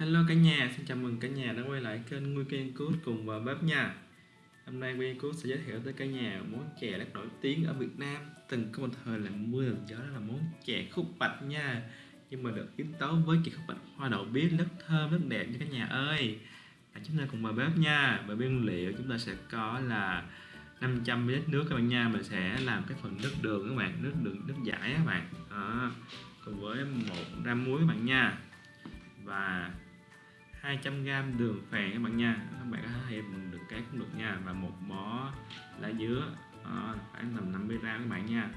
Hello cả nhà, xin chào mừng cả nhà đã quay lại kênh Nguy Kiên Cút cùng vào bếp nha. Hôm nay Nguy Cút sẽ giới thiệu tới cả nhà món chè rất nổi tiếng ở Việt Nam. Từng có một thời là mưa làm gió đó là món chè khúc bạch nha. Nhưng mà được biến tấu với chè khúc bạch hoa đậu biếc rất thơm, rất đẹp nha cả nhà ơi. À, Chúng ta cùng vào bếp nha. Và nguyên liệu chúng ta sẽ có là 500ml nước các bạn nha. Mình sẽ làm cái phần nước đường các bạn, nước đường nước giải các bạn. À, Cùng với một gram muối các bạn nha. Và 200g đường phèn các bạn nha. Các bạn có thể thêm được cái cũng được nha. Và một bó lá dứa à, khoảng tầm 50 g các bạn nha.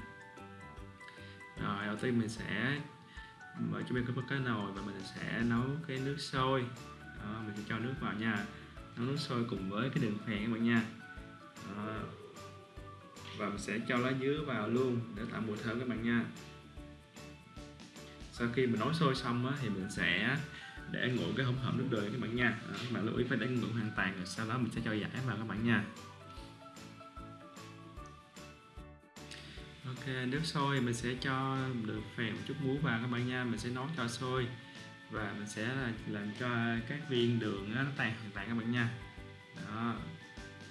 Rồi đầu tiên mình sẽ mở cho bên có cái nồi và mình sẽ nấu cái nước sôi. À, mình sẽ cho nước vào nha. Nấu nước sôi cùng với cái đường phèn các bạn nha. À, và mình sẽ cho lá dứa vào luôn để tạo mùi thơm các bạn nha. Sau khi mình nấu sôi xong á, thì mình sẽ để nguội cái hỗn hợp nước đường các bạn nha. À, các bạn lưu ý phải để nguội hoàn toàn rồi sau đó mình sẽ cho giải vào các bạn nha. Ok nước sôi mình sẽ cho được phèn một chút muối vào các bạn nha. Mình sẽ nấu cho sôi và mình sẽ làm cho các viên đường nó tan hoàn toàn các bạn nha. Đó.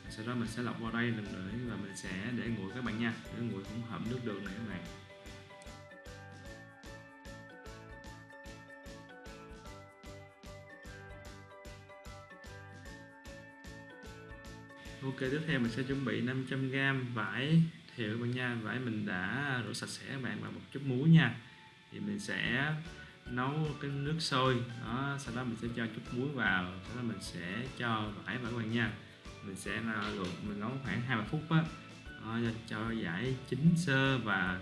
Sau đó mình sẽ lọc vào đây lần nữa và mình sẽ để nguội các bạn nha. Để nguội hỗn hợp nước đường này các bạn. Ok, tiếp theo mình sẽ chuẩn bị 500g vải thiệu các bạn nha. Vải mình đã rửa sạch sẽ các bạn và một chút muối nha. Thì mình sẽ nấu cái nước sôi. Đó, sau đó mình sẽ cho chút muối vào. Sau đó mình sẽ cho vải vào các bạn nha. Mình sẽ luộc, mình nấu khoảng 20 phút á. Cho giải chín sơ và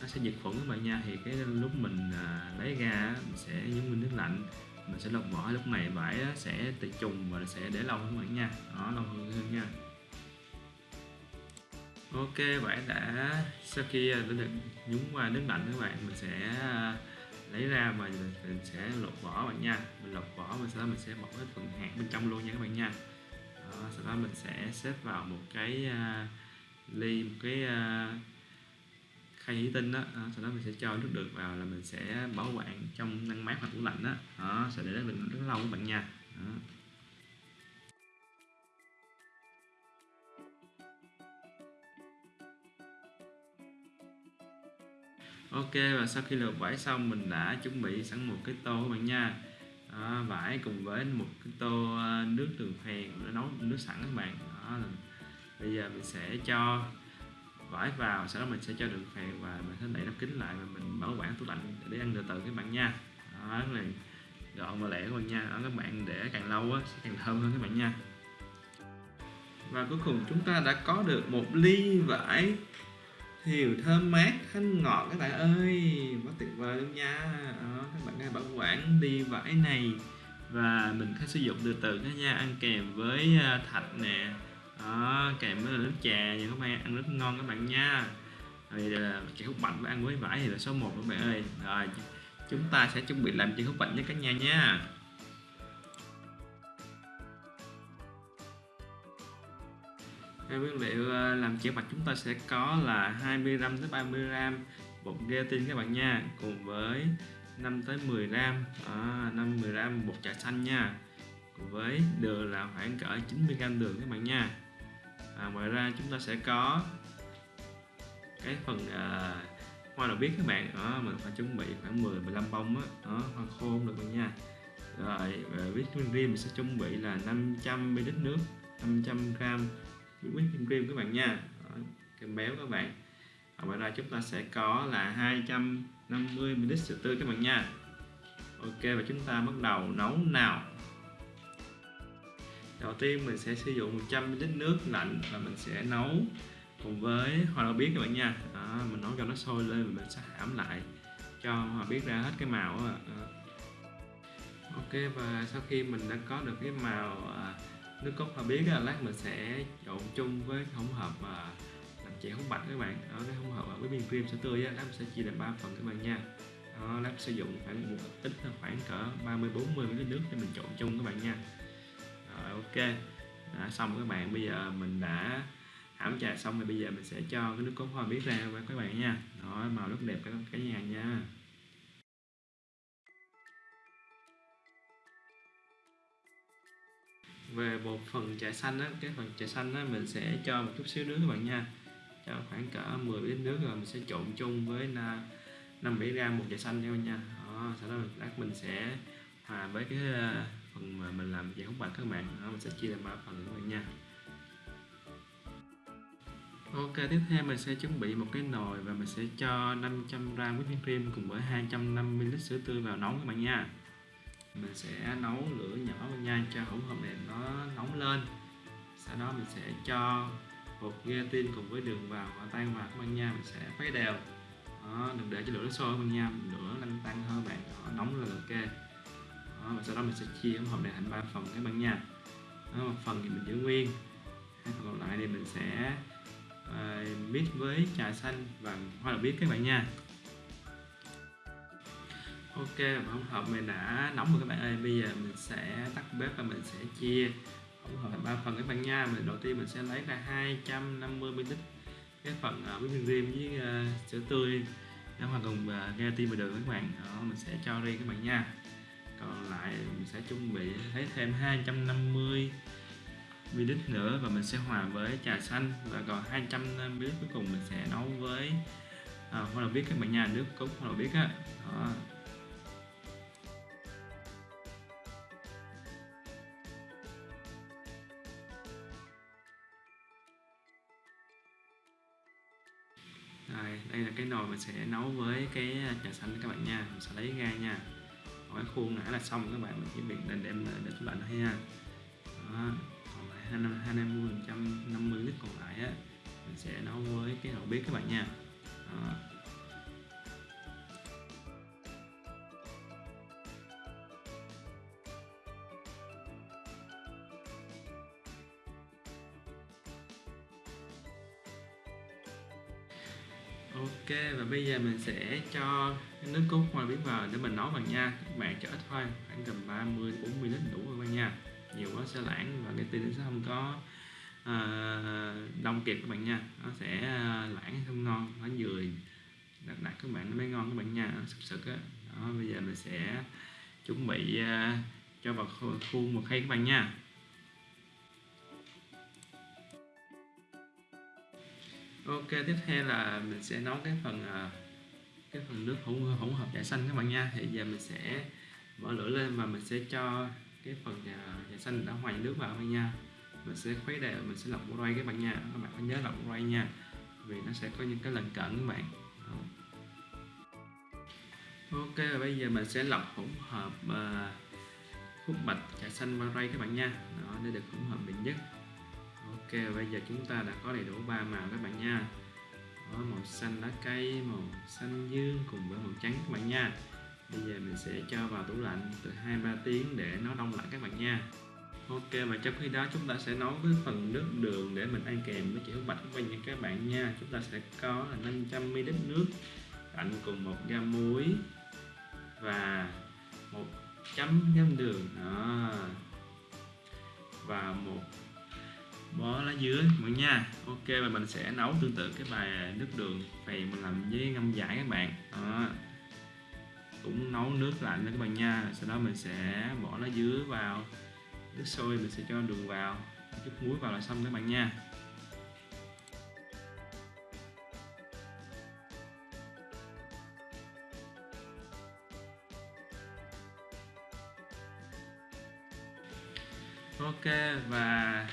nó sẽ diệt khuẩn các bạn nha. Thì cái lúc mình à, lấy ra mình sẽ nhúng mình nước lạnh mình sẽ lọc vỏ lúc này vải sẽ tự trùng và sẽ để lâu hơn các bạn nha. Đó lâu hơn hơn nha. Ok vải đã sau khi à, đã được nhúng qua nước lạnh các bạn mình sẽ à, lấy ra và mình sẽ lột vỏ bạn nha. Mình lột vỏ mình sau đó mình sẽ bỏ cái phần hạt bên trong luôn nha các bạn nha. Đó, sau đó mình sẽ xếp vào một cái uh, ly một cái uh, khay thủy tinh đó. đó sau đó mình sẽ cho nước đường vào là mình sẽ bảo quản trong ngăn mát hoặc tủ lạnh đó, đó sẽ để được rất lâu các bạn nha đó. Ok và sau khi lượt vải xong mình đã chuẩn bị sẵn một cái tô các bạn nha đó, vải cùng với một cái tô à, nước đường phèn đã nấu nước sẵn các bạn đó bây giờ mình sẽ cho vải vào sau đó mình sẽ cho đường phèn và mình sẽ đậy nắp kính lại và mình bảo quản tủ lạnh để ăn từ từ các bạn nha. Đó là gọn và lẹ các bạn nha. Đó, các bạn để càng lâu á sẽ càng thơm hơn các bạn nha. Và cuối cùng chúng ta đã có được một ly vải thiều thơm mát thanh ngọt các bạn ơi. Quá tuyệt vời luôn nha. Đó, các bạn hãy bảo quản ly vải này và mình có sử dụng từ từ nha ăn kèm với à, thạch nè đó kèm với nước trà nha các bạn ăn rất ngon các bạn nha. Rồi là ờ, chè hút bạch với ăn với vải thì là số 1 các bạn ơi. Rồi chúng ta sẽ chuẩn bị làm chè hút bạch với cả nhà nha. Cái nguyên liệu ờ, làm chè bạch chúng ta sẽ có là 20g tới 30g bột gelatin các bạn nha cùng với 5 tới 10 gram à, 5 10 gram bột trà xanh nha. Cùng với đường là khoảng cỡ 90 gram đường các bạn nha à, ngoài ra chúng ta sẽ có cái phần à, hoa đậu biết các bạn. Đó mình phải chuẩn bị khoảng 10 15 bông đó, đó hoa khô được rồi nha. Rồi whipping cream mình sẽ chuẩn bị là 500 ml nước 500 g whipping cream các bạn nha. Kem béo các bạn. Và ngoài ra chúng ta sẽ có là 250 ml sữa tươi các bạn nha. Ok và chúng ta bắt đầu nấu nào? Đầu tiên mình sẽ sử dụng 100 ml nước lạnh và mình sẽ nấu cùng với hoa đậu biếc các bạn nha. Đó, mình nấu cho nó sôi lên và mình sẽ hãm lại cho hoa biết ra hết cái màu đó. ok và sau khi mình đã có được cái màu à, nước cốt hoa biết lát mình sẽ trộn chung với hỗn hợp à, làm chè húng bạch các bạn. Đó cái hỗn hợp với viên cream sữa tươi á lát mình sẽ chia làm ba phần các bạn nha. Đó, lát sử dụng khoảng một ít khoảng cỡ 30 40 ml nước để mình trộn chung các bạn nha rồi ok. Đã xong các bạn. Bây giờ mình đã hãm trà xong rồi. Bây giờ mình sẽ cho cái nước cốt hoa biết ra với các bạn nha. Đó màu rất đẹp các cả nhà nha. Về một phần trà xanh á cái phần trà xanh á mình sẽ cho một chút xíu nước các bạn nha. Cho khoảng cỡ 10 lít nước rồi mình sẽ trộn chung với 5 7 gram một trà xanh nha nha. Đó, sau đó mình lát mình sẽ hòa với cái phần mà mình làm giải hút bạch các bạn đó, mình sẽ chia làm ba phần các bạn nha Ok, tiếp theo mình sẽ chuẩn bị một cái nồi và mình sẽ cho 500 g whipping cream cùng với 250 ml sữa tươi vào nóng các bạn nha. Mình sẽ nấu lửa nhỏ nha cho hỗn hợp này nó nóng lên. Sau đó mình sẽ cho bột gelatin cùng với đường vào và tan vào các bạn nha. Mình sẽ khuấy đều. Đó, đừng để cho lửa nó sôi các bạn nha. Lửa lăn tăng hơn bạn. Đó, nóng là ok. Đó, và sau đó mình sẽ chia hỗn hợp này thành ba phần các bạn nha. Đó, một phần thì mình giữ nguyên. Hai phần còn lại thì mình sẽ uh, mix với trà xanh và hoa đậu biếc các bạn nha. Ok hỗn hợp mình đã nóng rồi các bạn ơi. Bây giờ mình sẽ tắt bếp và mình sẽ chia hỗn hợp thành ba phần các bạn nha. Mình đầu tiên mình sẽ lấy ra 250 ml cái phần uh, whipping cream với uh, sữa tươi. Nó hoàn cùng uh, gelatin và đường các bạn. Đó mình sẽ cho riêng các bạn nha còn lại mình sẽ chuẩn bị lấy thêm 250 ml nữa và mình sẽ hòa với trà xanh. Và còn 200 ml cuối cùng mình sẽ nấu với à, hoa đậu biếc các bạn nha nước cốt hoa đậu biếc á. Đó. Rồi, đây là cái nồi mình sẽ nấu với cái à, trà xanh các bạn nha. Mình sẽ lấy ra nha cái khuôn nãy là xong, các bạn mình chỉ việc đem đem để tủ lạnh thôi nha đó, còn lại 20 phần trăm 50 lít còn lại á, mình sẽ nấu với cái đầu bếp các bạn nha đó. Ok và bây giờ mình sẽ cho nước cốt hoa biến vào để mình nấu vào nha. Các bạn cho ít thôi khoảng tầm 30 40 lít đủ rồi bạn nha. Nhiều quá sẽ lãng và cái tin sẽ không có uh, đông kịp các bạn nha. Nó sẽ à, lãng không ngon nó vừa đặc đặc các bạn nó mới ngon các bạn nha nó sực sực á. Đó bây giờ mình sẽ chuẩn bị uh, cho vào khuôn một khay các bạn nha. Ok tiếp theo là mình sẽ nấu cái phần à, cái phần nước hỗn hỗn hợp trà xanh các bạn nha. Thì giờ mình sẽ mở lửa lên và mình sẽ cho cái phần trà, trà xanh đã hòa nước vào nha. Mình sẽ khuấy đều mình sẽ lọc quay các bạn nha. Các bạn phải nhớ lọc quay nha vì nó sẽ có những cái lần cận các bạn. Đó. ok và bây giờ mình sẽ lọc hỗn hợp uh, khúc bạch trà xanh và ray các bạn nha. Đó, để được hỗn hợp bình nhất ok, bây giờ chúng ta đã có đầy đủ ba màu các bạn nha. Có màu xanh lá cây, màu xanh dương cùng với màu trắng các bạn nha. Bây giờ mình sẽ cho vào tủ lạnh từ 2-3 tiếng để nó đông lại các bạn nha. Ok, và trong khi đó chúng ta sẽ nấu cái phần nước đường để mình ăn kèm với chữ bạch với những các bạn nha. Chúng ta sẽ có là 500 ml nước lạnh cùng một gam muối và một chấm gam đường. Đó. Và một bó lá dứa các bạn nha. Ok, và mình sẽ nấu tương tự cái bài à, nước đường phèn mình làm với ngâm giải các bạn. Đó. Cũng nấu nước lạnh đó các bạn nha. Sau đó mình sẽ bỏ lá dứa vào, nước sôi mình sẽ cho đường vào, chút muối vào là xong các bạn nha. Ok, và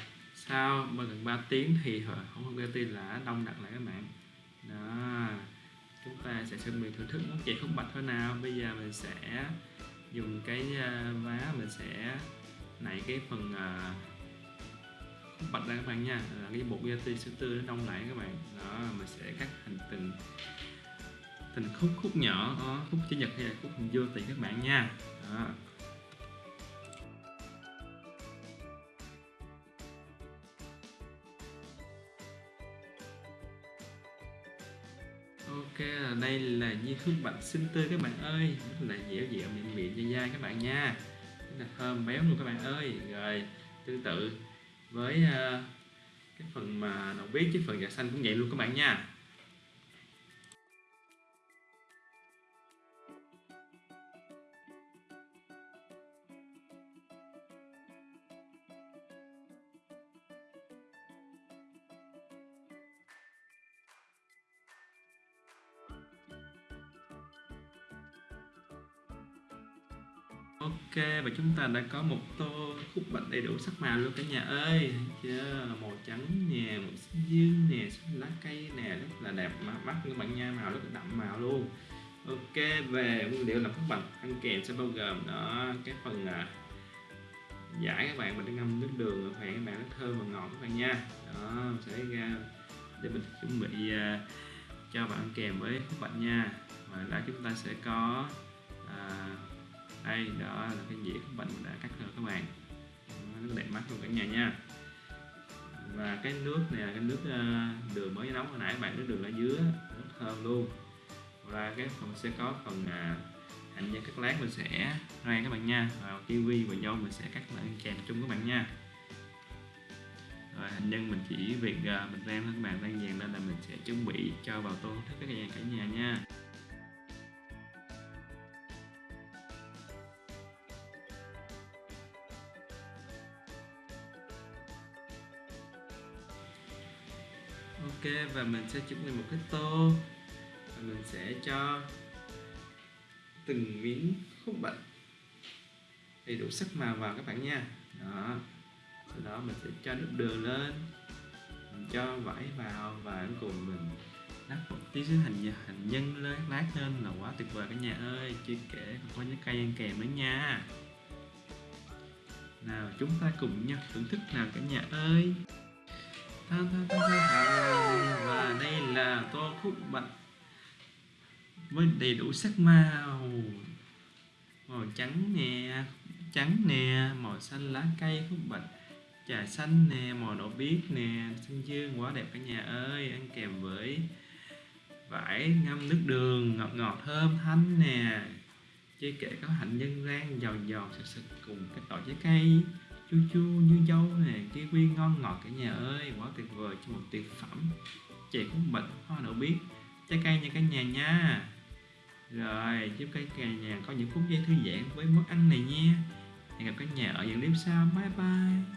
sau gần 3 tiếng thì không có tin là đông đặc lại các bạn. Đó chúng ta sẽ chuẩn bị thưởng thức món chè khúc bạch thôi nào. Bây giờ mình sẽ dùng cái ờ, vá mình sẽ nảy cái phần ờ, khúc bạch ra các bạn nha. Là cái bột gelatin sữa tươi nó đông lại các bạn. Đó mình sẽ cắt thành từng từng khúc khúc nhỏ đó, khúc chữ nhật hay là khúc hình vô tùy các bạn nha. Đó. Ok à, đây là như khúc bạch xinh tươi các bạn ơi. Là dẻo dẻo mịn mịn dai dai các bạn nha. Rất là thơm béo luôn các bạn ơi. Rồi tương tự với uh, cái phần mà đầu bếp chứ phần gà xanh cũng vậy luôn các bạn nha. Ok và chúng ta đã có một tô khúc bạch đầy đủ sắc màu luôn cả nhà ơi. Thấy chưa màu trắng nè màu xanh dương nè lá cây nè rất là đẹp. Mà mắt các bạn nha màu rất là đậm màu luôn. Ok về nguyên liệu làm khúc bạch ăn kèm sẽ bao gồm đó cái phần à, giải các bạn mình đã ngâm nước đường phải các bạn rất thơm và ngọt các bạn nha. Đó sẽ ra để mình chuẩn bị à, cho bạn ăn kèm với khúc bạch nha. Và đã chúng ta sẽ có à, đây, đó là cái dĩa của bạn mình đã cắt rồi các bạn. Nó đẹp mắt luôn cả nhà nha. Và cái nước này là cái nước ờ, đường mới nấu hồi nãy bạn nước đường ở dưới, rất thơm luôn. Và cái phần sẽ có phần à, hành nhân cắt lát mình sẽ rang các bạn nha. Và kiwi và dâu mình sẽ cắt lại kèm chung các bạn nha. Rồi, hành nhân mình chỉ việc à, mình rang các bạn. Đang dàn lên là mình sẽ chuẩn bị cho vào tô thức các nhà cả nhà nha. Ok, và mình sẽ chuẩn bị một cái tô. Và mình sẽ cho từng miếng khúc bạch đầy đủ sắc màu vào các bạn nha. Đó. Sau đó mình sẽ cho nước đường lên. Mình cho vải vào và cùng mình đắp một tí xíu hành hành nhân lên, lát lên là quá tuyệt vời cả nhà ơi. Chưa kể còn có những cây ăn kèm nữa nha. Nào, chúng ta cùng nhau thưởng thức nào cả nhà ơi và đây là tô khúc bạch với đầy đủ sắc màu. Màu trắng nè trắng nè, màu xanh lá cây khúc bạch trà xanh nè, màu đỏ biếc nè. Xanh dương quá đẹp cả nhà ơi, ăn kèm với vải ngâm nước đường, ngọt ngọt, thơm thanh nè. Chưa kể có hạnh nhân rang giòn giòn sực sực cùng các tỏi trái cây chua chua như dâu nè kiwi ngon ngọt cả nhà ơi, quá tuyệt vời, cho một tuyệt phẩm. Chè cũng bệnh hoa đậu biết. Trái cây nha cả nhà nha. Rồi, chúc cả nhà có những phút giây thư giãn với món ăn này nha. Hẹn gặp cả nhà ở những clip sau. Bye bye.